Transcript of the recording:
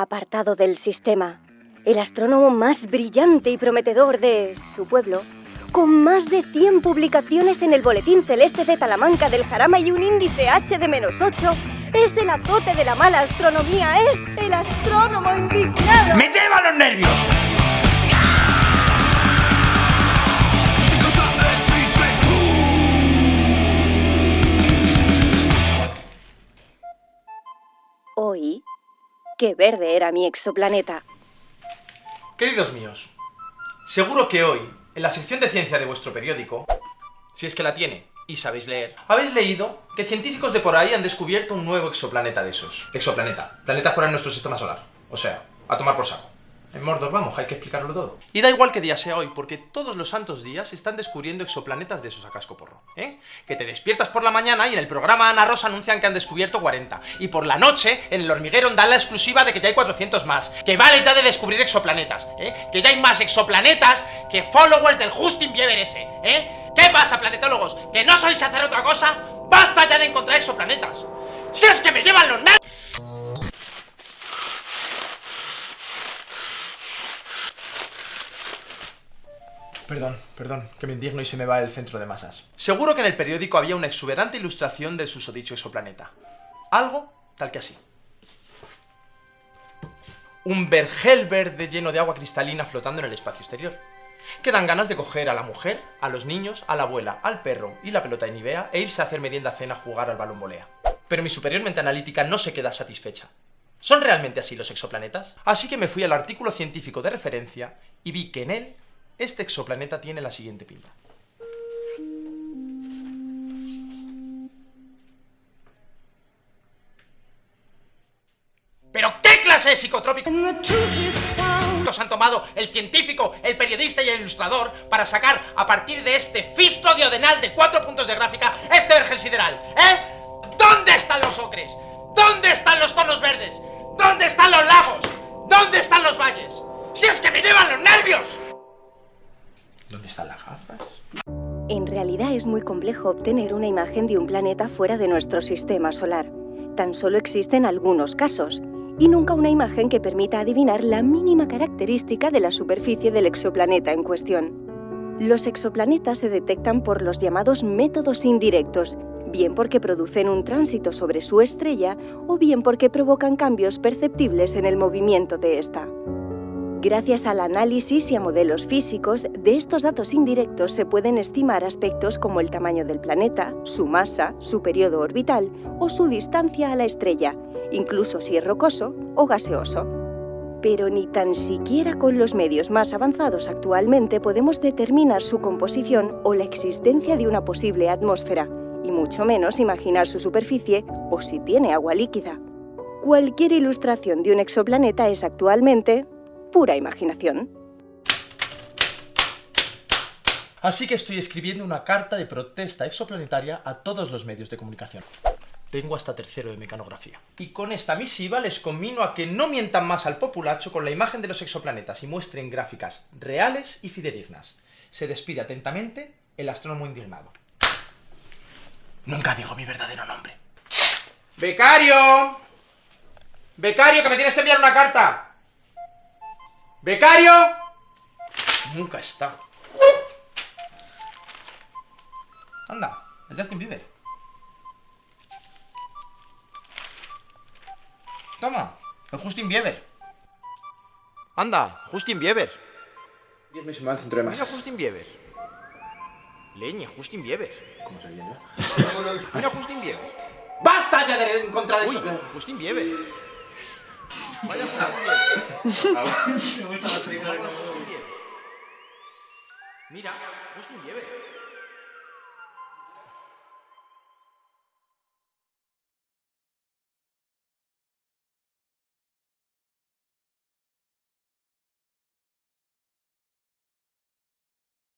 apartado del sistema, el astrónomo más brillante y prometedor de su pueblo, con más de 100 publicaciones en el Boletín Celeste de Talamanca del Jarama y un índice H de menos 8, es el azote de la mala astronomía, es el astrónomo indignado. ¡Me lleva los nervios! Qué verde era mi exoplaneta. Queridos míos, seguro que hoy, en la sección de ciencia de vuestro periódico, si es que la tiene y sabéis leer, habéis leído que científicos de por ahí han descubierto un nuevo exoplaneta de esos. Exoplaneta, planeta fuera de nuestro sistema solar. O sea, a tomar por saco. En Mordor vamos, hay que explicarlo todo. Y da igual que día sea hoy, porque todos los santos días están descubriendo exoplanetas de esos a casco porro, ¿eh? Que te despiertas por la mañana y en el programa Ana Rosa anuncian que han descubierto 40. Y por la noche, en el hormiguero dan la exclusiva de que ya hay 400 más. Que vale ya de descubrir exoplanetas, ¿eh? Que ya hay más exoplanetas que followers del Justin Bieber ese, ¿eh? ¿Qué pasa, planetólogos? ¿Que no sois hacer otra cosa? Perdón, perdón, que me indigno y se me va el centro de masas. Seguro que en el periódico había una exuberante ilustración del susodicho exoplaneta. Algo tal que así. Un vergel verde lleno de agua cristalina flotando en el espacio exterior. Que dan ganas de coger a la mujer, a los niños, a la abuela, al perro y la pelota de Nivea e irse a hacer merienda cena a jugar al balón volea. Pero mi superior mente analítica no se queda satisfecha. ¿Son realmente así los exoplanetas? Así que me fui al artículo científico de referencia y vi que en él este exoplaneta tiene la siguiente pinta. ¿Pero qué clase de psicotrópicos han tomado el científico, el periodista y el ilustrador para sacar a partir de este fisto diodenal de cuatro puntos de gráfica este vergel sideral? ¿Eh? ¿Dónde están los ocres? ¿Dónde están los tonos verdes? ¿Dónde están los lagos? ¿Dónde están los valles? ¡Si es que me llevan los nervios! ¿Dónde están las gafas? En realidad es muy complejo obtener una imagen de un planeta fuera de nuestro sistema solar. Tan solo existen algunos casos, y nunca una imagen que permita adivinar la mínima característica de la superficie del exoplaneta en cuestión. Los exoplanetas se detectan por los llamados métodos indirectos, bien porque producen un tránsito sobre su estrella o bien porque provocan cambios perceptibles en el movimiento de esta. Gracias al análisis y a modelos físicos, de estos datos indirectos se pueden estimar aspectos como el tamaño del planeta, su masa, su periodo orbital o su distancia a la estrella, incluso si es rocoso o gaseoso. Pero ni tan siquiera con los medios más avanzados actualmente podemos determinar su composición o la existencia de una posible atmósfera, y mucho menos imaginar su superficie o si tiene agua líquida. Cualquier ilustración de un exoplaneta es actualmente pura imaginación. Así que estoy escribiendo una carta de protesta exoplanetaria a todos los medios de comunicación. Tengo hasta tercero de mecanografía. Y con esta misiva les conmino a que no mientan más al populacho con la imagen de los exoplanetas y muestren gráficas reales y fidedignas. Se despide atentamente el astrónomo indignado. Nunca digo mi verdadero nombre. ¡Becario! ¡Becario, que me tienes que enviar una carta! ¡Becario! Nunca está. Anda, es Justin Bieber. Toma, el Justin Bieber. Anda, Justin Bieber. Dios mío, se me va el centro de Mira. Justin Bieber. Leñe, Justin Bieber. ¿Cómo se llama? Mira Justin Bieber. ¡Basta ya de encontrar eso! Justin Bieber. Vaya Bieber. Mira, Justin Bieber.